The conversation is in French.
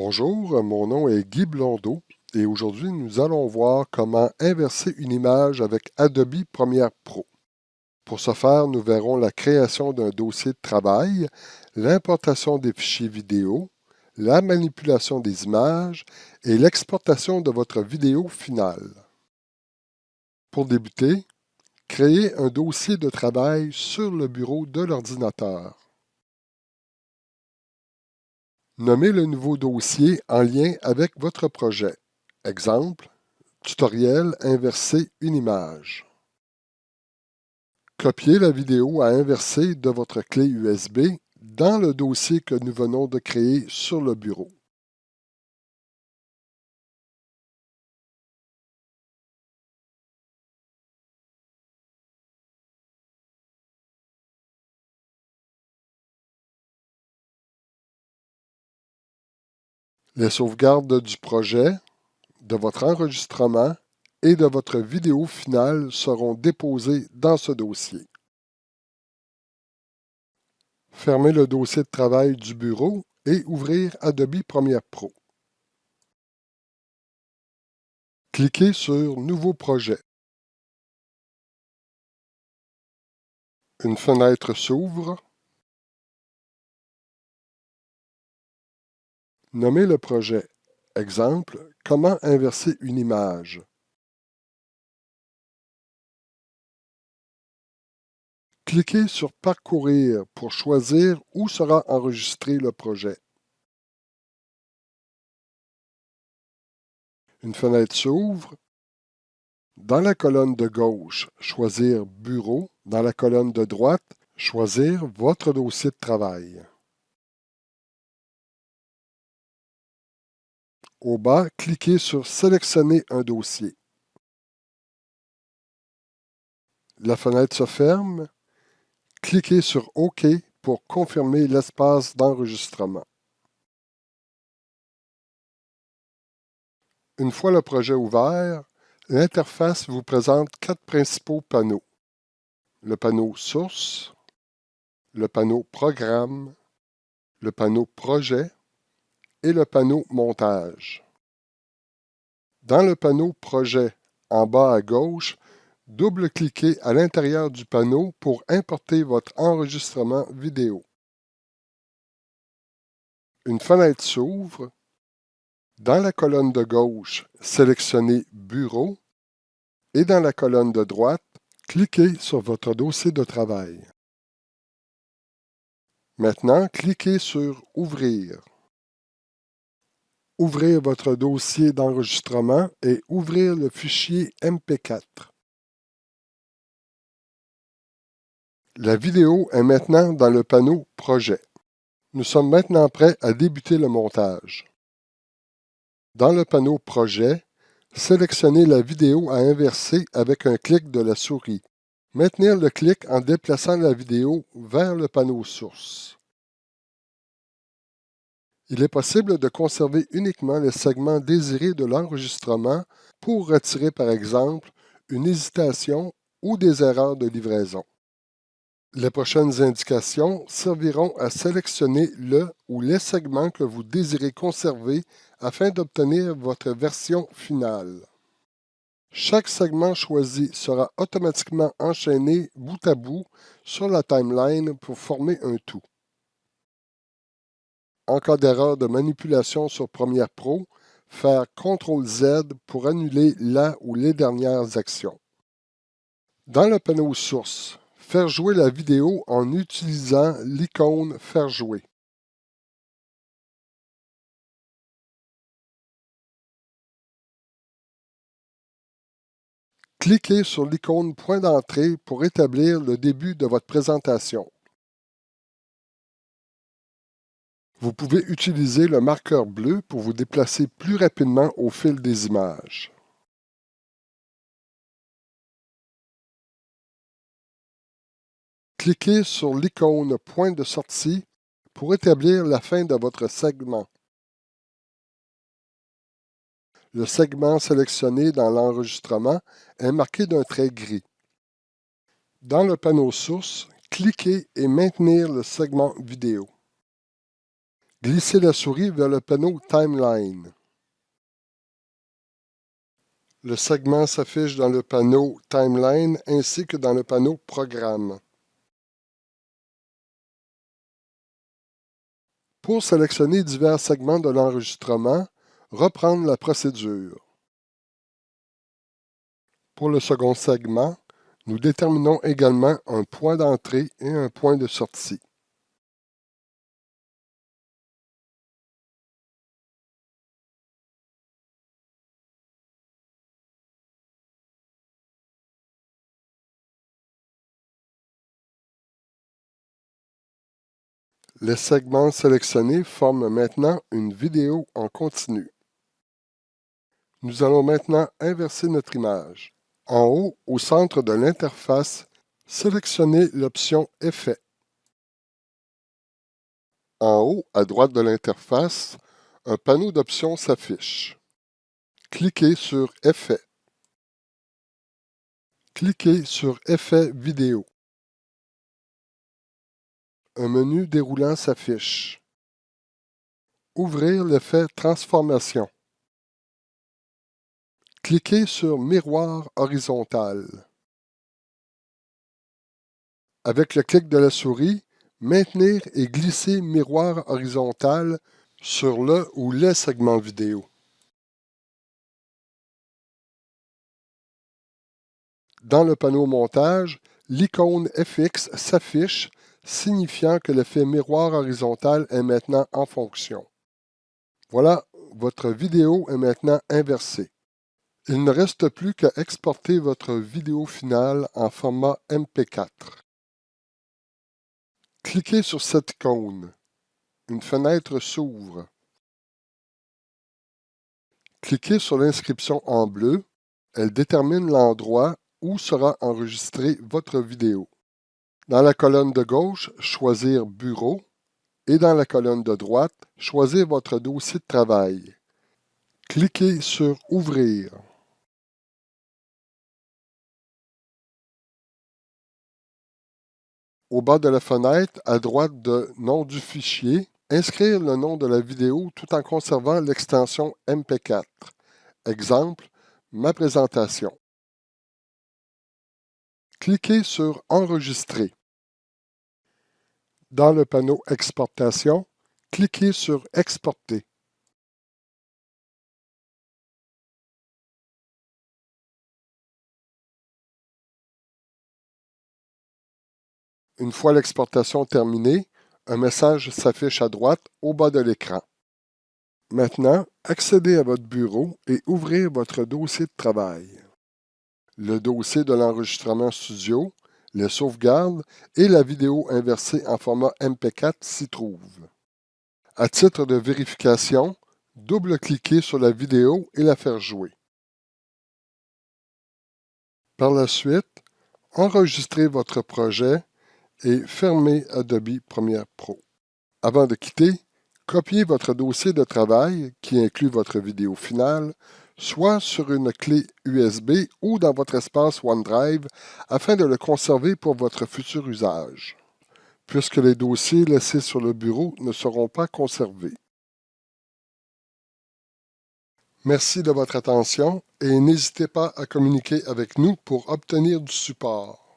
Bonjour, mon nom est Guy Blondeau et aujourd'hui nous allons voir comment inverser une image avec Adobe Premiere Pro. Pour ce faire, nous verrons la création d'un dossier de travail, l'importation des fichiers vidéo, la manipulation des images et l'exportation de votre vidéo finale. Pour débuter, créez un dossier de travail sur le bureau de l'ordinateur. Nommez le nouveau dossier en lien avec votre projet. Exemple, tutoriel inverser une image. Copiez la vidéo à inverser de votre clé USB dans le dossier que nous venons de créer sur le bureau. Les sauvegardes du projet, de votre enregistrement et de votre vidéo finale seront déposées dans ce dossier. Fermez le dossier de travail du bureau et ouvrir Adobe Premiere Pro. Cliquez sur Nouveau projet. Une fenêtre s'ouvre Nommez le projet. Exemple, comment inverser une image? Cliquez sur Parcourir pour choisir où sera enregistré le projet. Une fenêtre s'ouvre. Dans la colonne de gauche, choisir Bureau. Dans la colonne de droite, choisir votre dossier de travail. Au bas, cliquez sur Sélectionner un dossier. La fenêtre se ferme. Cliquez sur OK pour confirmer l'espace d'enregistrement. Une fois le projet ouvert, l'interface vous présente quatre principaux panneaux. Le panneau Source, le panneau Programme, le panneau Projet et le panneau Montage. Dans le panneau Projet, en bas à gauche, double-cliquez à l'intérieur du panneau pour importer votre enregistrement vidéo. Une fenêtre s'ouvre. Dans la colonne de gauche, sélectionnez Bureau et dans la colonne de droite, cliquez sur votre dossier de travail. Maintenant, cliquez sur Ouvrir ouvrir votre dossier d'enregistrement et ouvrir le fichier MP4. La vidéo est maintenant dans le panneau Projet. Nous sommes maintenant prêts à débuter le montage. Dans le panneau Projet, sélectionnez la vidéo à inverser avec un clic de la souris. Maintenir le clic en déplaçant la vidéo vers le panneau Source. Il est possible de conserver uniquement les segments désirés de l'enregistrement pour retirer par exemple une hésitation ou des erreurs de livraison. Les prochaines indications serviront à sélectionner le ou les segments que vous désirez conserver afin d'obtenir votre version finale. Chaque segment choisi sera automatiquement enchaîné bout à bout sur la timeline pour former un tout. En cas d'erreur de manipulation sur Premiere Pro, faire CTRL-Z pour annuler la ou les dernières actions. Dans le panneau Source, faire jouer la vidéo en utilisant l'icône Faire jouer. Cliquez sur l'icône Point d'entrée pour établir le début de votre présentation. Vous pouvez utiliser le marqueur bleu pour vous déplacer plus rapidement au fil des images. Cliquez sur l'icône Point de sortie pour établir la fin de votre segment. Le segment sélectionné dans l'enregistrement est marqué d'un trait gris. Dans le panneau Source, cliquez et maintenir le segment vidéo. Glissez la souris vers le panneau Timeline. Le segment s'affiche dans le panneau Timeline ainsi que dans le panneau Programme. Pour sélectionner divers segments de l'enregistrement, reprendre la procédure. Pour le second segment, nous déterminons également un point d'entrée et un point de sortie. Les segments sélectionnés forment maintenant une vidéo en continu. Nous allons maintenant inverser notre image. En haut, au centre de l'interface, sélectionnez l'option Effet. En haut, à droite de l'interface, un panneau d'options s'affiche. Cliquez sur Effet. Cliquez sur Effet vidéo un menu déroulant s'affiche. Ouvrir l'effet Transformation. Cliquez sur Miroir horizontal. Avec le clic de la souris, maintenir et glisser Miroir horizontal sur le ou les segments vidéo. Dans le panneau Montage, l'icône FX s'affiche signifiant que l'effet miroir horizontal est maintenant en fonction. Voilà, votre vidéo est maintenant inversée. Il ne reste plus qu'à exporter votre vidéo finale en format MP4. Cliquez sur cette icône. Une fenêtre s'ouvre. Cliquez sur l'inscription en bleu. Elle détermine l'endroit où sera enregistrée votre vidéo. Dans la colonne de gauche, choisir Bureau et dans la colonne de droite, choisir votre dossier de travail. Cliquez sur Ouvrir. Au bas de la fenêtre, à droite de Nom du fichier, inscrire le nom de la vidéo tout en conservant l'extension MP4. Exemple, ma présentation. Cliquez sur Enregistrer. Dans le panneau Exportation, cliquez sur Exporter. Une fois l'exportation terminée, un message s'affiche à droite au bas de l'écran. Maintenant, accédez à votre bureau et ouvrez votre dossier de travail. Le dossier de l'enregistrement studio les sauvegardes et la vidéo inversée en format MP4 s'y trouvent. À titre de vérification, double-cliquez sur la vidéo et la faire jouer. Par la suite, enregistrez votre projet et fermez Adobe Premiere Pro. Avant de quitter, copiez votre dossier de travail, qui inclut votre vidéo finale, soit sur une clé USB ou dans votre espace OneDrive afin de le conserver pour votre futur usage, puisque les dossiers laissés sur le bureau ne seront pas conservés. Merci de votre attention et n'hésitez pas à communiquer avec nous pour obtenir du support.